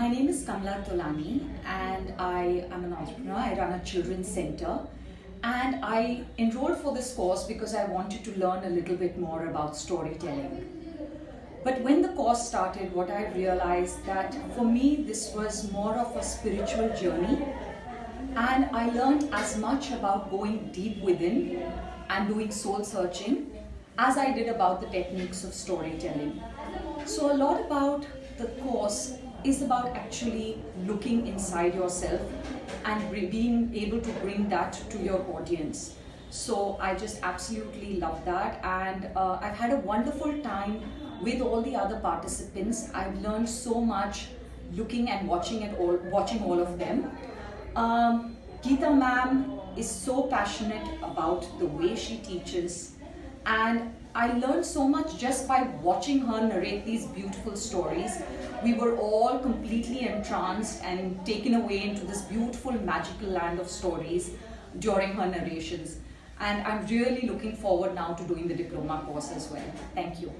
My name is Kamla Tolani and I am an entrepreneur. I run a children's center and I enrolled for this course because I wanted to learn a little bit more about storytelling. But when the course started, what I realized that for me this was more of a spiritual journey and I learned as much about going deep within and doing soul searching as I did about the techniques of storytelling. So a lot about the course is about actually looking inside yourself and being able to bring that to your audience. So I just absolutely love that and uh, I've had a wonderful time with all the other participants. I've learned so much looking and watching it all, watching all of them. Um, Geeta ma'am is so passionate about the way she teaches and I learned so much just by watching her narrate these beautiful stories. We were all completely entranced and taken away into this beautiful magical land of stories during her narrations. And I'm really looking forward now to doing the diploma course as well. Thank you.